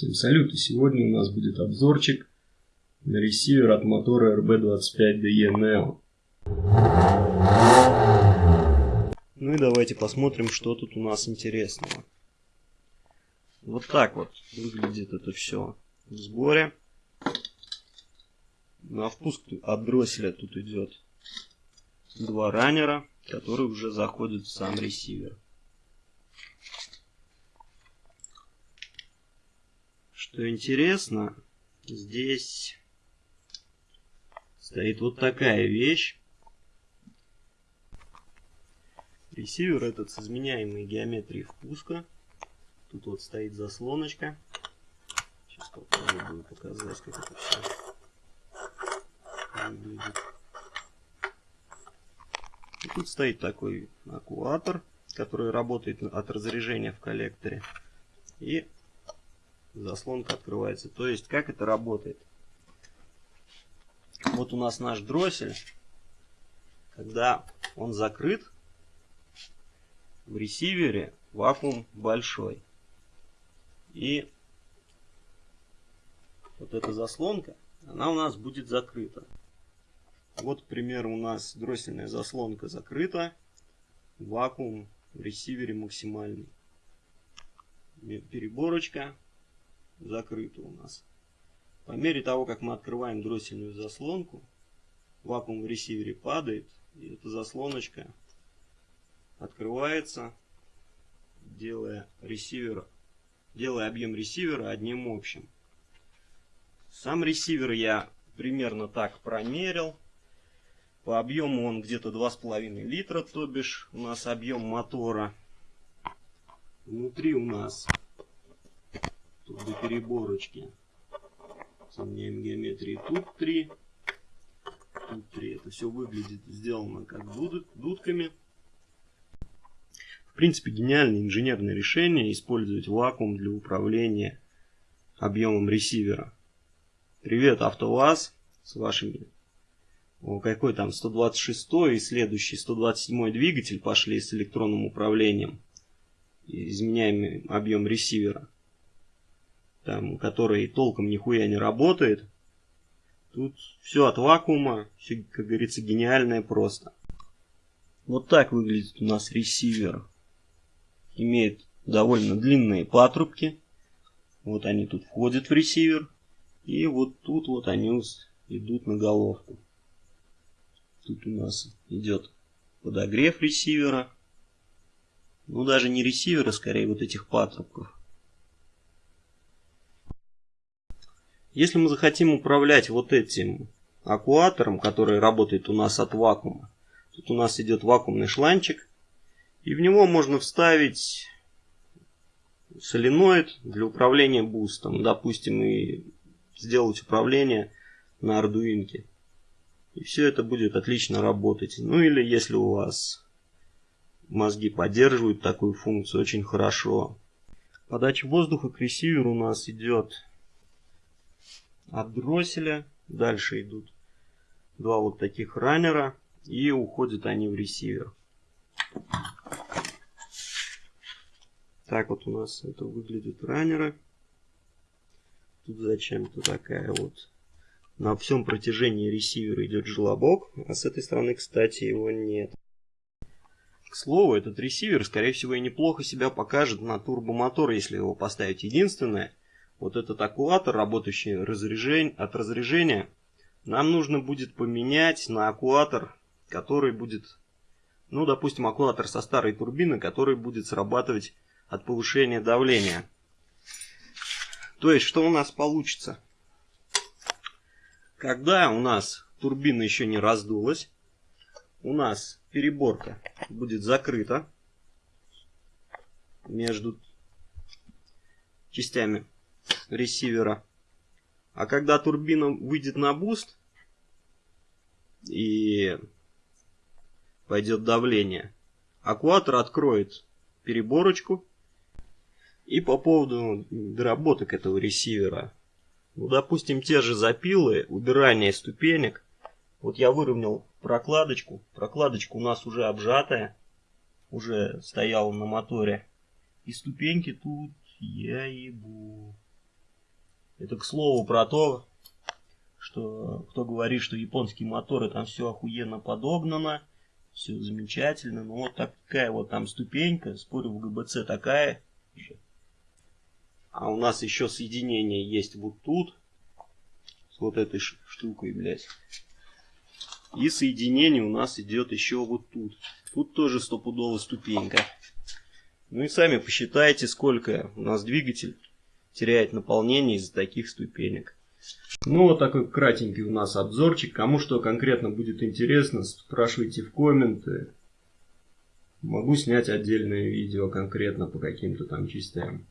Всем салют, и сегодня у нас будет обзорчик на ресивер от мотора RB25DE Neo. Ну и давайте посмотрим, что тут у нас интересного. Вот так вот выглядит это все в сборе. На впуск от дросселя тут идет два раннера, которые уже заходят в сам ресивер. Что интересно, здесь стоит вот такая вещь. Ресивер этот с изменяемой геометрией впуска. Тут вот стоит заслоночка. Сейчас попробую показать, как это все выглядит. И тут стоит такой аккуатор, который работает от разряжения в коллекторе. И заслонка открывается. То есть, как это работает? Вот у нас наш дроссель. Когда он закрыт, в ресивере вакуум большой. И вот эта заслонка, она у нас будет закрыта. Вот, к примеру, у нас дроссельная заслонка закрыта. Вакуум в ресивере максимальный. Переборочка закрыто у нас. По мере того, как мы открываем дроссельную заслонку, вакуум в ресивере падает, и эта заслоночка открывается, делая ресивер, делая объем ресивера одним общим. Сам ресивер я примерно так промерил. По объему он где-то 2,5 литра, то бишь у нас объем мотора. Внутри у нас тут до переборочки. Сомняем геометрии. Тут 3. Тут 3. Это все выглядит сделано как дуд, дудками. В принципе, гениальное инженерное решение использовать вакуум для управления объемом ресивера. Привет, АвтоВАЗ, с вашими... О, какой там 126 и следующий 127 двигатель пошли с электронным управлением. Изменяем объем ресивера там, который толком нихуя не работает. Тут все от вакуума, все, как говорится, гениальное просто. Вот так выглядит у нас ресивер. Имеет довольно длинные патрубки. Вот они тут входят в ресивер. И вот тут вот они идут на головку. Тут у нас идет подогрев ресивера. Ну, даже не ресивера, скорее вот этих патрубков. Если мы захотим управлять вот этим аккуатором, который работает у нас от вакуума, тут у нас идет вакуумный шланчик, и в него можно вставить соленоид для управления бустом, допустим, и сделать управление на ардуинке. И все это будет отлично работать. Ну или если у вас мозги поддерживают такую функцию, очень хорошо. Подача воздуха к ресиверу у нас идет от дросселя. Дальше идут два вот таких раннера. И уходят они в ресивер. Так вот у нас это выглядит раннеры. Тут зачем-то такая вот... На всем протяжении ресивера идет желобок, а с этой стороны, кстати, его нет. К слову, этот ресивер, скорее всего, и неплохо себя покажет на турбомотор, если его поставить. Единственное, вот этот аккуатор, работающий разряжень, от разряжения, нам нужно будет поменять на аккуатор, который будет, ну, допустим, аккуатор со старой турбины, который будет срабатывать от повышения давления. То есть, что у нас получится? Когда у нас турбина еще не раздулась, у нас переборка будет закрыта между частями ресивера. А когда турбина выйдет на boost и пойдет давление, актуатор откроет переборочку. И по поводу доработок этого ресивера. Ну, допустим, те же запилы, убирание ступенек. Вот я выровнял прокладочку. Прокладочка у нас уже обжатая. Уже стояла на моторе. И ступеньки тут я ебу. Это к слову про то, что кто говорит, что японские моторы там все охуенно подогнано, все замечательно. Ну вот такая вот там ступенька, спорю, в ГБЦ такая. А у нас еще соединение есть вот тут, с вот этой штукой, блядь. И соединение у нас идет еще вот тут. Тут тоже стопудовая ступенька. Ну и сами посчитайте, сколько у нас двигатель теряет наполнение из-за таких ступенек. Ну, вот такой кратенький у нас обзорчик. Кому что конкретно будет интересно, спрашивайте в комменты. Могу снять отдельное видео конкретно по каким-то там частям.